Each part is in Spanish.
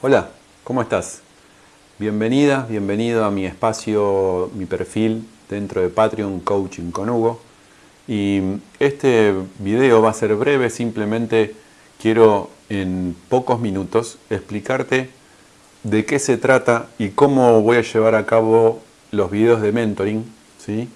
Hola, ¿cómo estás? Bienvenida, bienvenido a mi espacio, mi perfil dentro de Patreon Coaching con Hugo. Y este video va a ser breve, simplemente quiero en pocos minutos explicarte de qué se trata y cómo voy a llevar a cabo los videos de mentoring, ¿sí?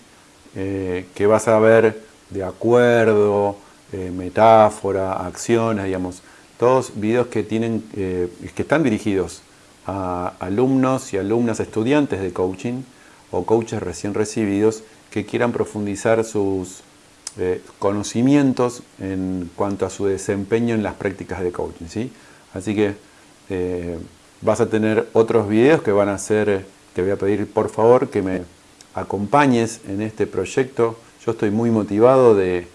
Eh, que vas a ver de acuerdo, eh, metáfora, acciones, digamos, todos videos que, tienen, eh, que están dirigidos a alumnos y alumnas estudiantes de coaching o coaches recién recibidos que quieran profundizar sus eh, conocimientos en cuanto a su desempeño en las prácticas de coaching. ¿sí? Así que eh, vas a tener otros videos que van a ser, te voy a pedir por favor que me acompañes en este proyecto. Yo estoy muy motivado de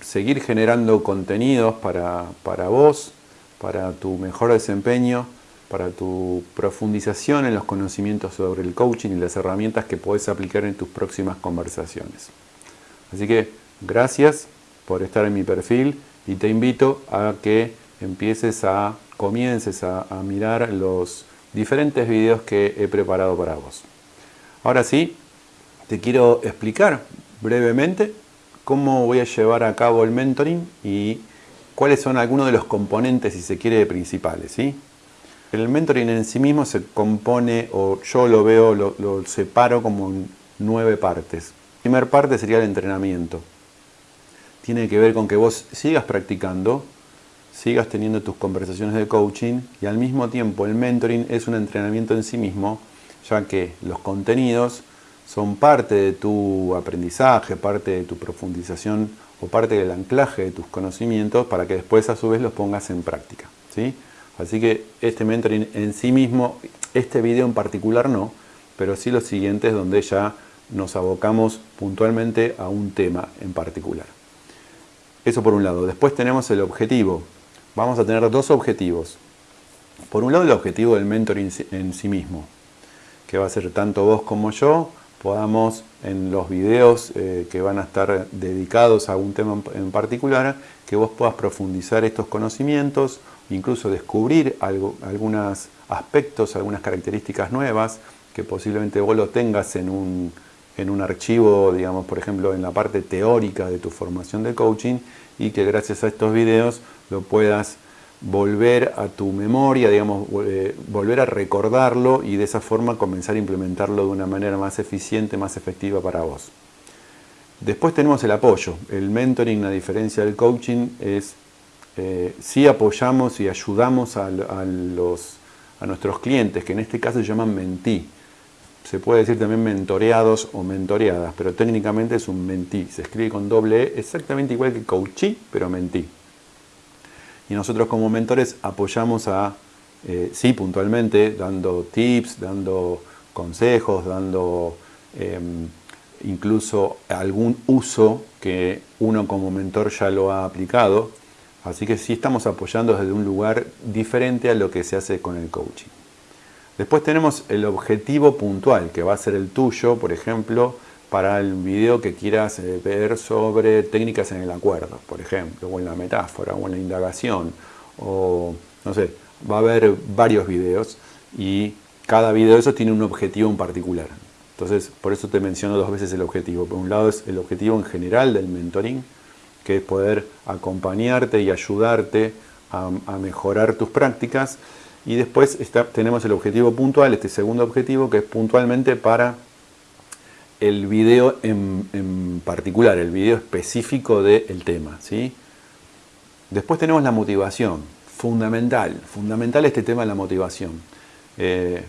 seguir generando contenidos para, para vos, para tu mejor desempeño, para tu profundización en los conocimientos sobre el coaching y las herramientas que puedes aplicar en tus próximas conversaciones. Así que gracias por estar en mi perfil y te invito a que empieces a, comiences a, a mirar los diferentes videos que he preparado para vos. Ahora sí, te quiero explicar brevemente cómo voy a llevar a cabo el mentoring y cuáles son algunos de los componentes, si se quiere, principales. El mentoring en sí mismo se compone, o yo lo veo, lo, lo separo como en nueve partes. La primera parte sería el entrenamiento. Tiene que ver con que vos sigas practicando, sigas teniendo tus conversaciones de coaching y al mismo tiempo el mentoring es un entrenamiento en sí mismo, ya que los contenidos son parte de tu aprendizaje, parte de tu profundización o parte del anclaje de tus conocimientos para que después a su vez los pongas en práctica. ¿sí? Así que este mentoring en sí mismo, este video en particular no, pero sí los siguientes donde ya nos abocamos puntualmente a un tema en particular. Eso por un lado. Después tenemos el objetivo. Vamos a tener dos objetivos. Por un lado el objetivo del mentoring en sí mismo, que va a ser tanto vos como yo, podamos en los videos eh, que van a estar dedicados a un tema en particular, que vos puedas profundizar estos conocimientos, incluso descubrir algunos aspectos, algunas características nuevas, que posiblemente vos lo tengas en un, en un archivo, digamos, por ejemplo, en la parte teórica de tu formación de coaching, y que gracias a estos videos lo puedas volver a tu memoria, digamos, eh, volver a recordarlo y de esa forma comenzar a implementarlo de una manera más eficiente, más efectiva para vos. Después tenemos el apoyo. El mentoring, a diferencia del coaching, es eh, si apoyamos y ayudamos a, los, a nuestros clientes, que en este caso se llaman mentí. Se puede decir también mentoreados o mentoreadas, pero técnicamente es un mentí. Se escribe con doble E, exactamente igual que coachí, pero mentí y nosotros como mentores apoyamos a, eh, sí, puntualmente, dando tips, dando consejos, dando em, incluso algún uso que uno como mentor ya lo ha aplicado. Así que sí estamos apoyando desde un lugar diferente a lo que se hace con el coaching. Después tenemos el objetivo puntual, que va a ser el tuyo, por ejemplo, para el video que quieras eh, ver sobre técnicas en el acuerdo, por ejemplo, o en la metáfora, o en la indagación, o no sé, va a haber varios videos y cada video de esos tiene un objetivo en particular. Entonces, por eso te menciono dos veces el objetivo. Por un lado es el objetivo en general del mentoring, que es poder acompañarte y ayudarte a, mejorar tus prácticas. Y después tenemos el objetivo puntual, este segundo objetivo, que es puntualmente para el video en, particular, el video específico del tema. ¿sí? Después tenemos la motivación, fundamental, fundamental este tema de la motivación. Eh,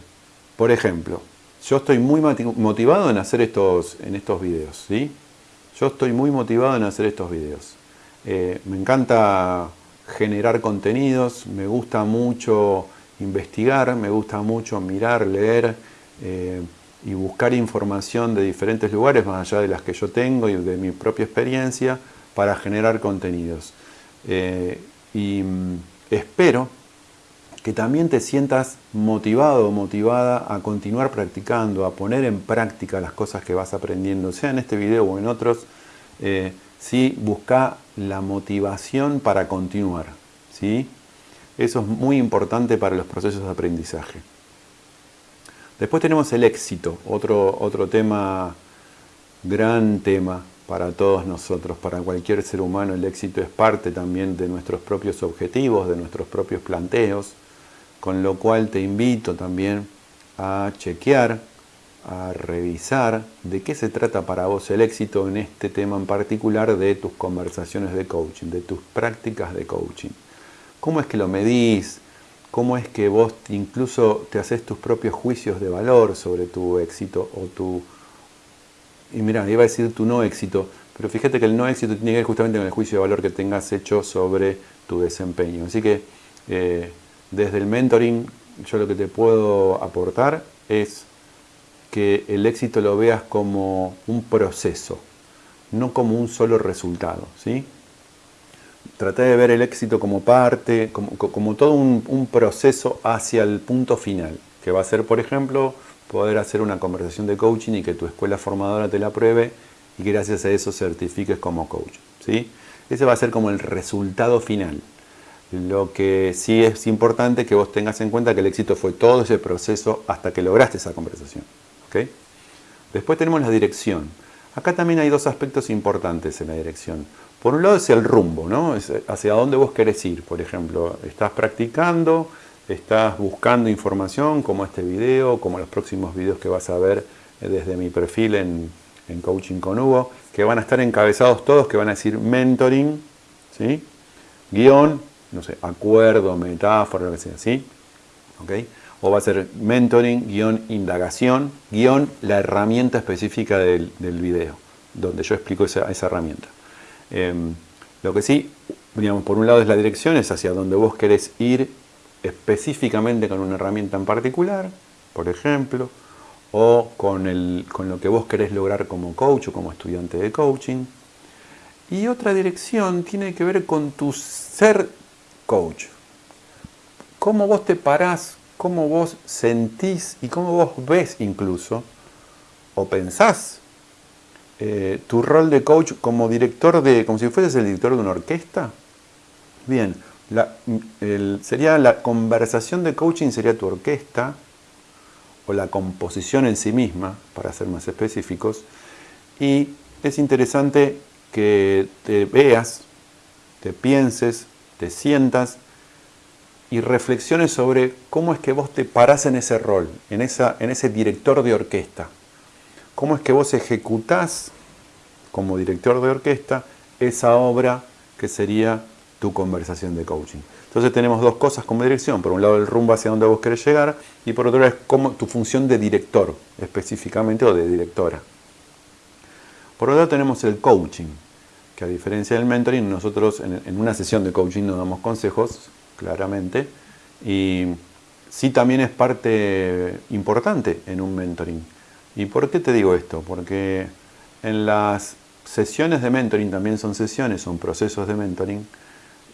por ejemplo, yo estoy muy motivado en hacer estos, en estos videos, ¿sí? Yo estoy muy motivado en hacer estos videos. Eh, me encanta generar contenidos, me gusta mucho investigar, me gusta mucho mirar, leer, eh, y buscar información de diferentes lugares, más allá de las que yo tengo y de mi propia experiencia, para generar contenidos. Eh, y mm, espero que también te sientas motivado o motivada a continuar practicando, a poner en práctica las cosas que vas aprendiendo, sea en este video o en otros, eh, busca la motivación para continuar. ¿sí? Eso es muy importante para los procesos de aprendizaje. Después tenemos el éxito, otro, otro tema, gran tema para todos nosotros, para cualquier ser humano. El éxito es parte también de nuestros propios objetivos, de nuestros propios planteos, con lo cual te invito también a chequear, a revisar de qué se trata para vos el éxito en este tema en particular de tus conversaciones de coaching, de tus prácticas de coaching. ¿Cómo es que lo medís? ¿Cómo es que vos incluso te haces tus propios juicios de valor sobre tu éxito o tu... Y mira, iba a decir tu no éxito, pero fíjate que el no éxito tiene que ver justamente con el juicio de valor que tengas hecho sobre tu desempeño. Así que eh, desde el mentoring yo lo que te puedo aportar es que el éxito lo veas como un proceso, no como un solo resultado. ¿sí? Traté de ver el éxito como parte, como, todo un, proceso hacia el punto final, que va a ser, por ejemplo, poder hacer una conversación de coaching y que tu escuela formadora te la pruebe y gracias a eso certifiques como coach. ¿sí? Ese va a ser como el resultado final. Lo que sí es importante que vos tengas en cuenta que el éxito fue todo ese proceso hasta que lograste esa conversación. ¿okay? Después tenemos la dirección. Acá también hay dos aspectos importantes en la dirección. Por un lado es el rumbo, ¿no? Es hacia dónde vos querés ir. Por ejemplo, estás practicando, estás buscando información como este video, como los próximos videos que vas a ver eh, desde mi perfil en, Coaching con Hugo, que van a estar encabezados todos, que van a decir mentoring, ¿sí? Guión, no sé, acuerdo, metáfora, lo que sea, ¿sí? O va a ser mentoring, guion, indagación, guion, la herramienta específica del, video, donde yo explico esa herramienta. Em, lo que sí, digamos, por un lado es la dirección, es hacia donde vos querés ir específicamente con una herramienta en particular, por ejemplo, o con, el, con lo que vos querés lograr como coach o como estudiante de coaching. Y otra dirección tiene que ver con tu ser coach. Cómo vos te parás, cómo vos sentís y cómo vos ves incluso, o pensás eh, tu rol de coach como director de, como si fueses el director de una orquesta. Bien, la, sería la conversación de coaching sería tu orquesta o la composición en sí misma, para ser más específicos. Y es interesante que te veas, te pienses, te sientas y reflexiones sobre cómo es que vos te parás en ese rol, en, esa, en ese director de orquesta cómo es que vos ejecutás como director de orquesta esa obra que sería tu conversación de coaching. Entonces tenemos dos cosas como dirección, por un lado el rumbo hacia donde vos querés llegar y por otro lado es como tu función de director específicamente o de directora. Por otro lado tenemos el coaching, que a diferencia del mentoring, nosotros en, en una sesión de coaching nos damos consejos, claramente, y sí también es parte importante en un mentoring ¿Y por qué te digo esto? Porque en las sesiones de mentoring, también son sesiones, son procesos de mentoring,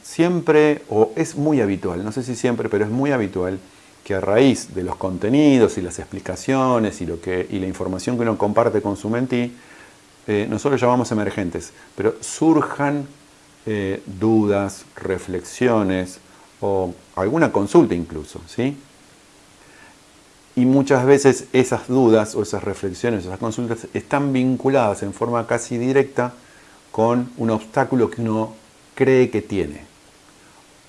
siempre, o es muy habitual, no sé si siempre, pero es muy habitual que a raíz de los contenidos y las explicaciones y, lo que, y la información que uno comparte con su mentí, eh, nosotros llamamos emergentes, pero surjan eh, dudas, reflexiones o alguna consulta incluso, ¿sí? Y muchas veces esas dudas o esas reflexiones, esas consultas están vinculadas en forma casi directa con un obstáculo que uno cree que tiene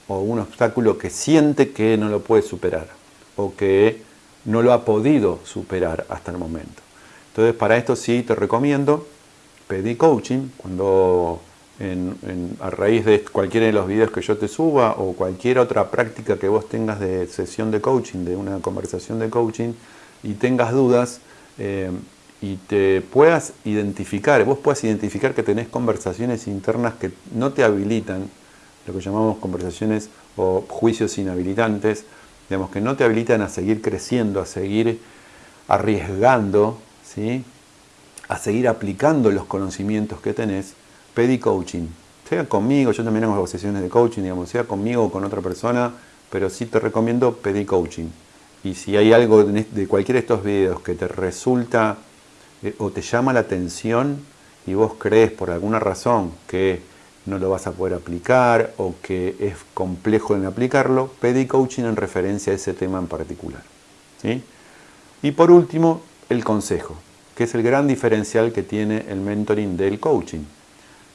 o un obstáculo que siente que no lo puede superar o que no lo ha podido superar hasta el momento. Entonces para esto sí te recomiendo pedir coaching cuando a raíz de cualquiera de los videos que yo te suba o cualquier otra práctica que vos tengas de sesión de coaching, de una conversación de coaching y tengas dudas eh, y te puedas identificar, vos puedas identificar que tenés conversaciones internas que no te habilitan, lo que llamamos conversaciones o juicios inhabilitantes, digamos que no te habilitan a seguir creciendo, a seguir arriesgando, ¿sí? a seguir aplicando los conocimientos que tenés, pedí coaching. Sea conmigo, yo también hago sesiones de coaching, digamos, sea conmigo o con otra persona, pero sí te recomiendo pedir coaching. Y si hay algo de cualquiera de estos videos que te resulta eh, o te llama la atención y vos crees por alguna razón que no lo vas a poder aplicar o que es complejo en aplicarlo, pedí coaching en referencia a ese tema en particular. ¿sí? Y por último, el consejo, que es el gran diferencial que tiene el mentoring del coaching.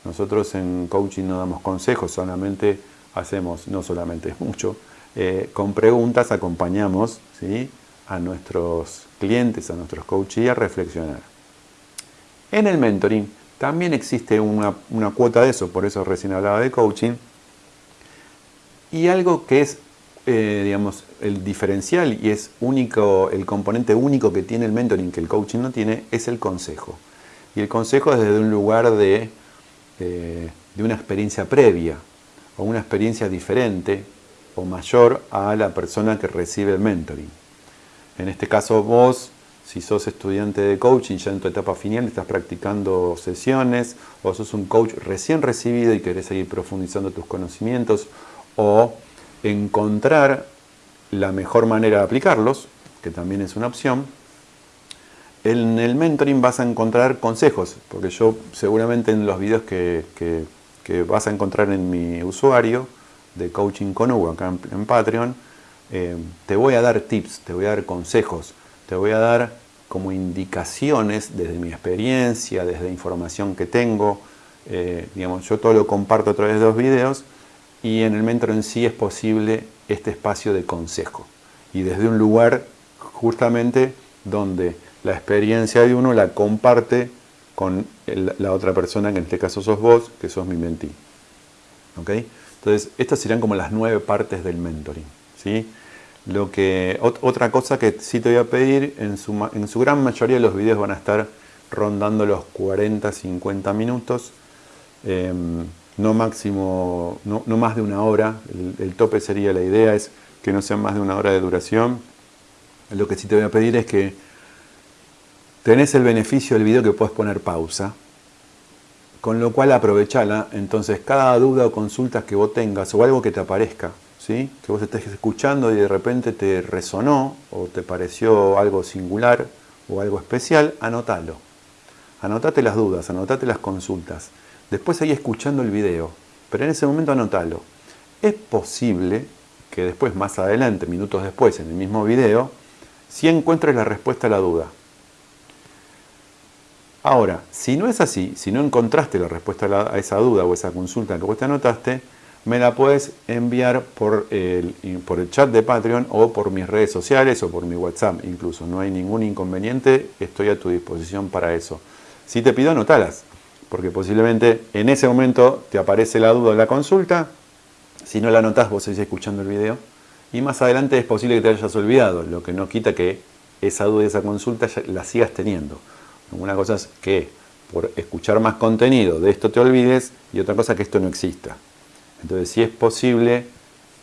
Nosotros en coaching no damos consejos, solamente hacemos, no solamente es mucho, eh, con preguntas acompañamos ¿sí? a nuestros clientes, a nuestros coaches a reflexionar. En el mentoring también existe una, cuota de eso, por eso recién hablaba de coaching. Y algo que es, eh, digamos, el diferencial y es único, el componente único que tiene el mentoring que el coaching no tiene, es el consejo. Y el consejo es desde un lugar de, eh, de una experiencia previa o una experiencia diferente o mayor a la persona que recibe el mentoring. En este caso vos si sos estudiante de coaching ya en tu etapa final estás practicando sesiones o sos un coach recién recibido y querés seguir profundizando tus conocimientos o encontrar la mejor manera de aplicarlos, que también es una opción, en el mentoring vas a encontrar consejos, porque yo seguramente en los videos que, vas a encontrar en mi usuario de Coaching con Hugo acá en, Patreon, eh, te voy a dar tips, te voy a dar consejos, te voy a dar como indicaciones desde mi experiencia, desde información que tengo. Eh, digamos, yo todo lo comparto a través de los videos y en el mentor en sí es posible este espacio de consejo. Y desde un lugar justamente donde la experiencia de uno la comparte con la otra persona, que en este caso sos vos, que sos mi mentí. ¿Ok? Entonces, estas serían como las nueve partes del mentoring. ¿sí? Lo que, otra cosa que sí te voy a pedir, en su, en su gran mayoría de los videos van a estar rondando los 40-50 minutos, em, no máximo, no, más de una hora, el, tope sería la idea, es que no sean más de una hora de duración. Lo que sí te voy a pedir es que tenés el beneficio del video que puedes poner pausa, con lo cual aprovechala, entonces cada duda o consulta que vos tengas o algo que te aparezca, que vos estés escuchando y de repente te resonó o te pareció algo singular o algo especial, anótalo. Anotate las dudas, anotate las consultas. Después seguí escuchando el video, pero en ese momento anótalo. Es posible que después, más adelante, minutos después, en el mismo video, si encuentres la respuesta a la duda. Ahora, si no es así, si no encontraste la respuesta a, esa duda o esa consulta que vos te anotaste, me la puedes enviar por el, chat de Patreon o por mis redes sociales o por mi WhatsApp incluso. No hay ningún inconveniente, estoy a tu disposición para eso. Si te pido, anotalas, porque posiblemente en ese momento te aparece la duda de la consulta. Si no la anotas, vos seguís escuchando el video. Y más adelante es posible que te hayas olvidado, lo que no quita que esa duda y esa consulta la sigas teniendo. Una cosa es que por escuchar más contenido de esto te olvides y otra cosa que esto no exista. Entonces, si es posible,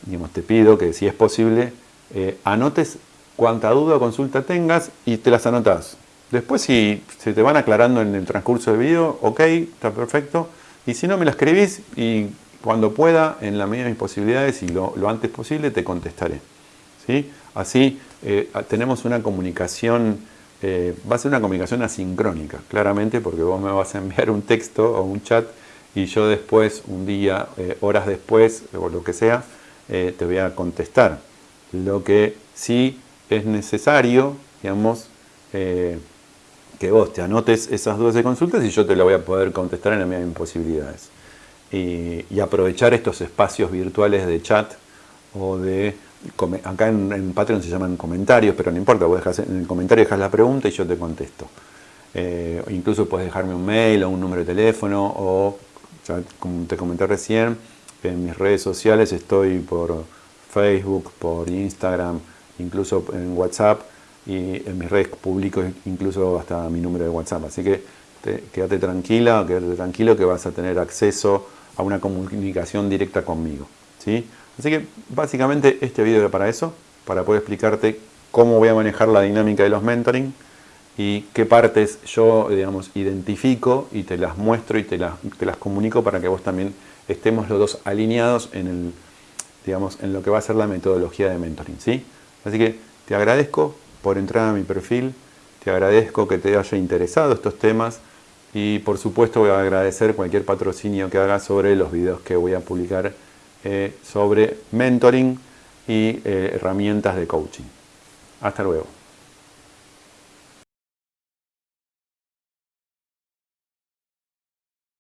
digamos, te pido que si es posible, eh, anotes cuánta duda o consulta tengas y te las anotas. Después, si se te van aclarando en el transcurso del video, ok, está perfecto. Y si no, me la escribís y cuando pueda, en la medida de mis posibilidades y lo, antes posible, te contestaré. ¿sí? Así eh, tenemos una comunicación, eh, va a ser una comunicación asincrónica, claramente, porque vos me vas a enviar un texto o un chat y yo después, un día, eh, horas después, o lo que sea, eh, te voy a contestar. Lo que sí es necesario, digamos, que vos te anotes esas dudas de consultas y yo te lo voy a poder contestar en la medida de mis posibilidades. Y, aprovechar estos espacios virtuales de chat o de... Acá en, Patreon se llaman comentarios, pero no importa, vos dejas, en el comentario dejas la pregunta y yo te contesto. incluso puedes dejarme un mail o un número de teléfono o como te comenté recién, en mis redes sociales estoy por Facebook, por Instagram, incluso en WhatsApp y en mis redes publico incluso hasta mi número de WhatsApp. Así que quédate tranquila, quédate tranquilo que vas a tener acceso a una comunicación directa conmigo. ¿sí? Así que básicamente este video era para eso, para poder explicarte cómo voy a manejar la dinámica de los mentoring y qué partes yo, digamos, identifico y te las muestro y te las, te las comunico para que vos también estemos los dos alineados en, el, digamos, en lo que va a ser la metodología de mentoring. ¿sí? Así que te agradezco por entrar a mi perfil, te agradezco que te haya interesado estos temas y por supuesto voy a agradecer cualquier patrocinio que haga sobre los videos que voy a publicar eh, sobre mentoring y eh, herramientas de coaching. Hasta luego.